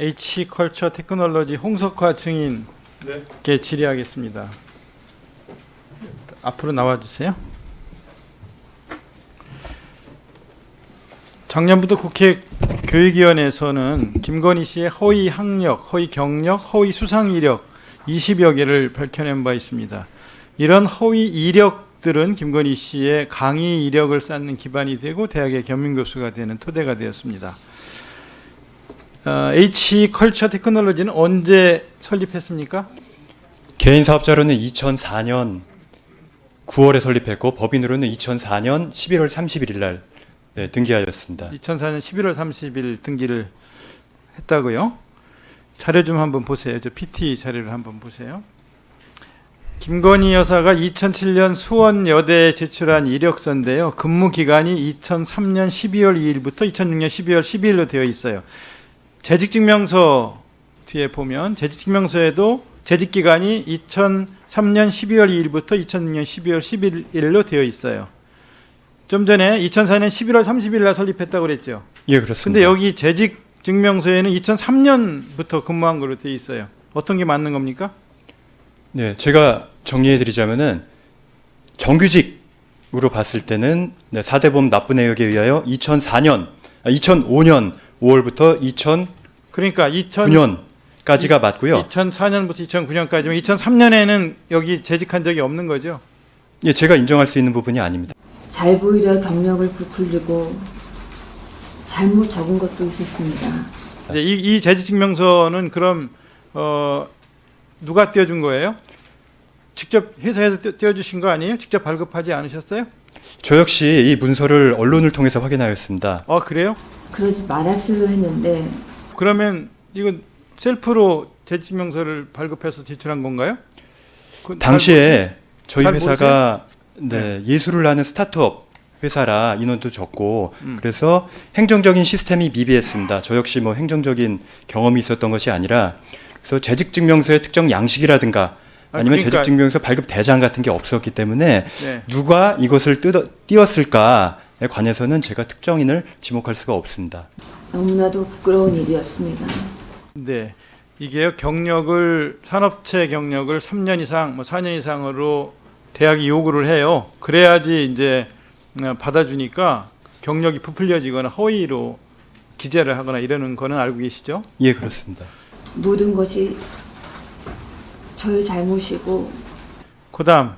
H컬처 테크놀로지 홍석화 증인께 질의하겠습니다. 앞으로 나와주세요. 작년부터 국회 교육위원회에서는 김건희 씨의 허위 학력, 허위 경력, 허위 수상 이력 20여 개를 밝혀낸 바 있습니다. 이런 허위 이력들은 김건희 씨의 강의 이력을 쌓는 기반이 되고 대학의 겸임 교수가 되는 토대가 되었습니다. 어, H 컬처 테크놀로지는 언제 설립했습니까? 개인 사업자로는 2004년 9월에 설립했고 법인으로는 2004년 11월 31일 날 네, 등기하였습니다. 2004년 11월 30일 등기를 했다고요? 자료 좀 한번 보세요. 저 PT 자료를 한번 보세요. 김건희 여사가 2007년 수원여대에 제출한 이력서인데요. 근무 기간이 2003년 12월 2일부터 2006년 12월 12일로 되어 있어요. 재직증명서 뒤에 보면 재직증명서에도 재직 기간이 2003년 12월 2일부터 2006년 12월 11일로 되어 있어요. 좀 전에 2004년 11월 30일 날 설립했다고 그랬죠. 예, 그렇습니다. 근데 여기 재직 증명서에는 2003년부터 근무한 걸로 되어 있어요. 어떤 게 맞는 겁니까? 네, 제가 정리해 드리자면은 정규직으로 봤을 때는 네, 4대 보험 납부 내역에 의하여 2004년, 아, 2005년 5월부터 2009년까지가 그러니까 2000, 맞고요. 2004년부터 2009년까지면 2003년에는 여기 재직한 적이 없는 거죠. 예, 제가 인정할 수 있는 부분이 아닙니다. 잘 보이려 경력을 부풀리고 잘못 적은 것도 있었습니다. 이제 이, 이 재직 증명서는 그럼 어, 누가 떼어준 거예요? 직접 회사에서 떼- 떼어주신 거 아니에요? 직접 발급하지 않으셨어요? 저 역시 이 문서를 언론을 통해서 확인하였습니다. 어 그래요? 그러지 말았으려 했는데 그러면 이건 셀프로 재직증명서를 발급해서 제출한 건가요? 그- 당시에 저희 잘 회사가 네, 예술을 하는 스타트업 회사라 인원도 적고 음. 그래서 행정적인 시스템이 미비했습니다. 저 역시 뭐 행정적인 경험이 있었던 것이 아니라 그래서 재직 증명서의 특정 양식이라든가 아, 아니면 그러니까- 재직 증명서 발급 대장 같은 게 없었기 때문에 네. 누가 이것을 뜯어, 띄웠을까에 관해서는 제가 특정인을 지목할 수가 없습니다. 너무나도 부끄러운 일이었습니다. 네. 이게요 경력을 산업체 경력을 3년 이상 뭐 4년 이상으로 대학이 요구를 해요. 그래야지 이제 어, 받아주니까 경력이 부풀려지거나 허위로 기재를 하거나 이러는 거는 알고 계시죠? 예, 그렇습니다. 모든 것이 저의 잘못이고 그 다음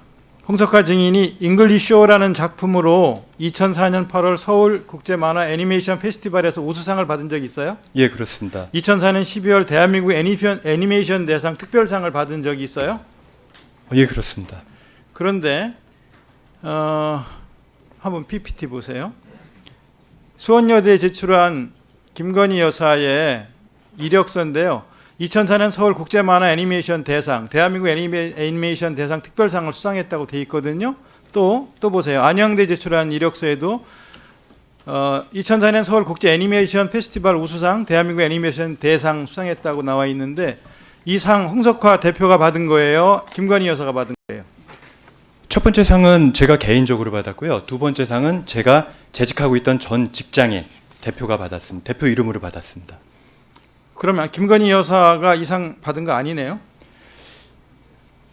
홍석화 증인이 잉글리쇼라는 작품으로 2004년 8월 서울 국제 만화 애니메이션 페스티벌에서 우수상을 받은 적이 있어요? 예, 그렇습니다. 2004년 12월 대한민국 애니메이션, 애니메이션 대상 특별상을 받은 적이 있어요? 예, 그렇습니다. 그런데 어, 한번 PPT 보세요. 수원여대에 제출한 김건희 여사의 이력서인데요. 2004년 서울 국제만화 애니메이션 대상, 대한민국 애니메, 애니메이션 대상 특별상을 수상했다고 돼 있거든요. 또 또 보세요. 안양대 제출한 이력서에도 어, 2004년 서울 국제 애니메이션 페스티벌 우수상, 대한민국 애니메이션 대상 수상했다고 나와 있는데 이 상 홍석화 대표가 받은 거예요. 김건희 여사가 받은 거예요. 첫 번째 상은 제가 개인적으로 받았고요. 두 번째 상은 제가 재직하고 있던 전 직장의 대표가 받았습니다. 대표 이름으로 받았습니다. 그러면 김건희 여사가 이 상 받은 거 아니네요?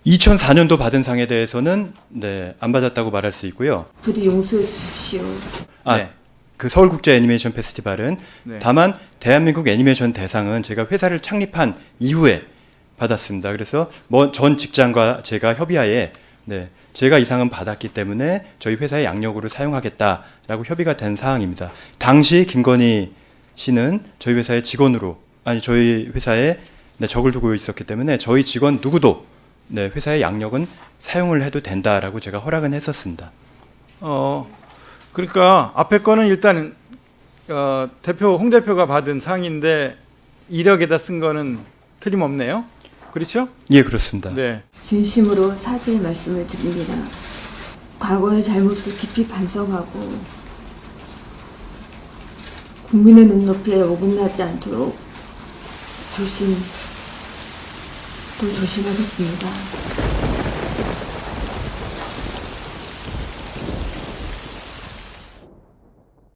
2004년도 받은 상에 대해서는 네, 안 받았다고 말할 수 있고요. 부디 용서해 주십시오. 아, 네. 그 서울국제 애니메이션 페스티벌은 네. 다만 대한민국 애니메이션 대상은 제가 회사를 창립한 이후에 받았습니다. 그래서 뭐 전 직장과 제가 협의하에 네, 제가 이 상은 받았기 때문에 저희 회사의 양력으로 사용하겠다라고 협의가 된 사항입니다. 당시 김건희 씨는 저희 회사의 직원으로 아니 저희 회사에 네, 적을 두고 있었기 때문에 저희 직원 누구도 네, 회사의 양력은 사용을 해도 된다라고 제가 허락은 했었습니다. 어, 그러니까 앞에 거는 일단 어, 대표 홍 대표가 받은 상인데 이력에다 쓴 거는 틀림없네요. 그렇죠? 예, 그렇습니다. 네. 진심으로 사죄의 말씀을 드립니다. 과거의 잘못을 깊이 반성하고 국민의 눈높이에 어긋나지 않도록 조심 또 조심하겠습니다.